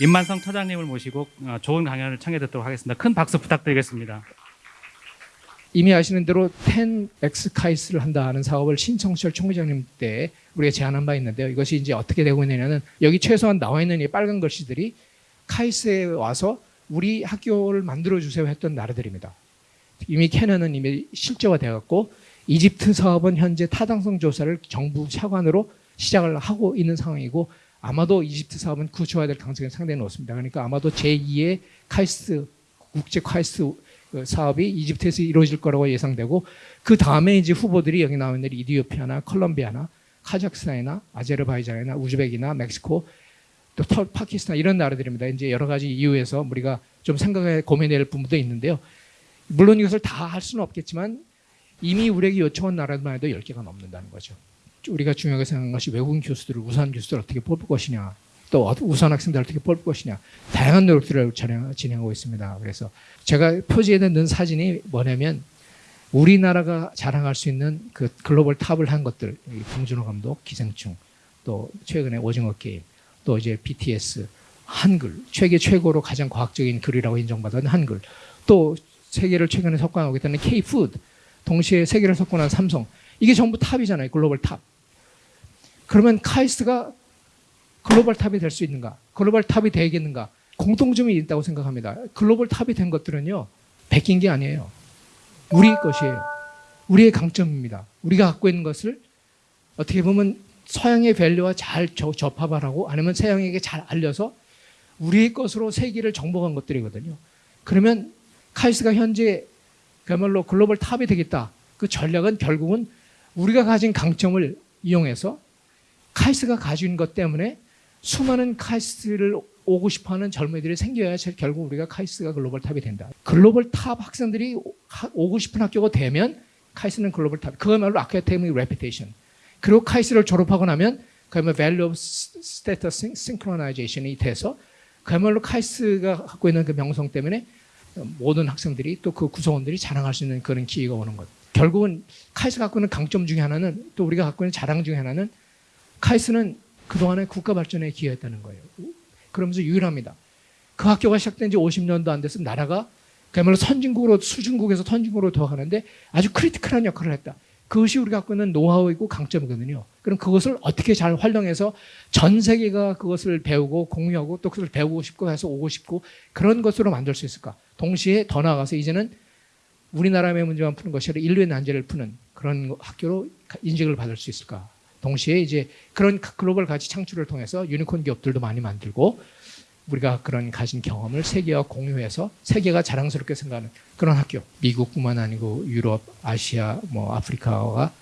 임만성 처장님을 모시고 어, 좋은 강연을 청해 듣도록 하겠습니다. 큰 박수 부탁드리겠습니다. 이미 아시는 대로 10X 카이스를 한다는 사업을 신성철 총회장님 때 우리가 제안한 바 있는데요. 이것이 이제 어떻게 되고 있느냐는 여기 최소한 나와 있는 이 빨간 글씨들이 카이스에 와서 우리 학교를 만들어 주세요 했던 나라들입니다. 이미 캐나는 이미 실제화되어 갖고 이집트 사업은 현재 타당성 조사를 정부 차관으로 시작을 하고 있는 상황이고 아마도 이집트 사업은 구조화 될 가능성이 상당히 높습니다. 그러니까 아마도 제2의 카이스트 국제 카이스트 그 사업이 이집트에서 이루어질 거라고 예상되고 그 다음에 이제 후보들이 여기 나와 있는 이디오피아나 콜롬비아나 카자흐스탄이나 아제르바이잔이나 우즈벡이나 멕시코 또 터- 파키스탄 이런 나라들입니다. 이제 여러 가지 이유에서 우리가 좀 생각해 고민해야 될 부분도 있는데요. 물론 이것을 다 할 수는 없겠지만 이미 우리에게 요청한 나라들만 해도 10개가 넘는다는 거죠. 우리가 중요하게 생각한 것이 외국인 교수들을 우수한 교수들을 어떻게 뽑을 것이냐 또 어- 우수한 학생들을 어떻게 뽑을 것이냐 다양한 노력들을 진행- 진행하고 있습니다. 그래서 제가 표지에 넣는 사진이 뭐냐면 우리나라가 자랑할 수 있는 그 글로벌 top을 한 것들 이 봉준호 감독 기생충 또 최근에 오징어 게임 또 이제 BTS 한글 세계 최고로 가장 과학적인 글이라고 인정받은 한글 또 세계를 최근에 석권하고 있다는 K푸드 동시에 세계를 석권한 삼성 이게 전부 top이잖아요 global top 그러면 카이스트가 global top이 될 수 있는가? global top이 되겠는가? 공통점이 있다고 생각합니다. global top이 된 것들은요 베낀 게 아니에요. 우리 것이에요. 우리의 강점입니다. 우리가 갖고 있는 것을 어떻게 보면 서양의 value화 잘 하고 아니면 서양에게 잘 알려서 우리의 것으로 세계를 정복한 것들이거든요. 그러면 카이스트가 현재 그야말로 global top이 되겠다. 그 전략은 결국은 우리가 가진 강점을 이용해서 카이스트가 가진 것 때문에 수많은 카이스트를 오고 싶어하는 젊은이들이 생겨야 제- 결국 우리가 카이스트가 global top이 된다. global top 학생들이 오고 싶은 학교가 되면 카이스트는 global top. 그야말로 academic reputation. 그리고 카이스트를 졸업하고 나면 그야말로 value of status synchronization이 돼서 그야말로 카이스트가 갖고 있는 그 명성 때문에 모든 학생들이 또 그 구성원들이 자랑할 수 있는 그런 기회가 오는 것. 결국은 카이스트가 갖고 있는 강점 중에 하나는 또 우리가 갖고 있는 자랑 중에 하나는 카이스트는 그동안에 국가 발전에 기여했다는 거예요. 그러면서 유일합니다. 그 학교가 시작된 지 50년도 안 됐으면 나라가 그야말로 선진국으로 수원국에서 선진국으로 더 가는데 아주 critical한 역할을 했다. 그것이 우리가 갖고 있는 노하우이고 강점이거든요. 그럼 그것을 어떻게 잘 활용해서 전 세계가 그것을 배우고 공유하고 또 그것을 배우고 싶고 해서 오고 싶고 그런 것으로 만들 수 있을까? 동시에 더 나아가서 이제는 우리나라의 문제만 푸는 것이 아니라 인류의 난제를 푸는 그런 학교로 인식을 받을 수 있을까? 동시에 이제 그런 글로벌 가치 창출을 통해서 유니콘 기업들도 많이 만들고 우리가 그런 가진 경험을 세계와 공유해서 세계가 자랑스럽게 생각하는 그런 학교. 미국뿐만 아니고 유럽, 아시아, 뭐 아프리카와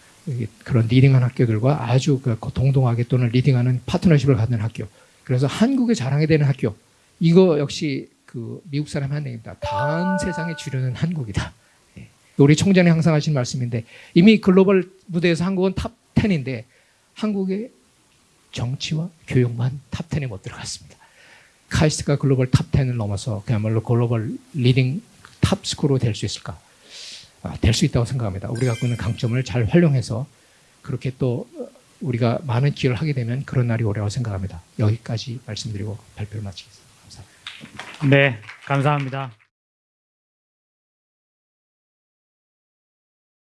그런 leading한 학교들과 아주 그 동등하게 또는 leading하는 파트너십을 갖는 학교. 그래서 한국의 자랑이 되는 학교. 이거 역시 그 미국 사람 한 얘기입니다. 다음 세상의 주류는 한국이다. 예. 우리 총장이 항상 하신 말씀인데 이미 글로벌 무대에서 한국은 top 10인데 한국의 정치와 교육만 top 10에 못 들어갔습니다. 카이스트가 global top 10을 넘어서 그야말로 global leading top school로 될 수 있을까? 아, 될수 있다고 생각합니다. 우리가 갖고 있는 강점을 잘 활용해서 그렇게 또 우리가 많은 기여를 하게 되면 그런 날이 오리라고 생각합니다. 여기까지 말씀드리고 발표를 마치겠습니다. 감사합니다. 네, 감사합니다.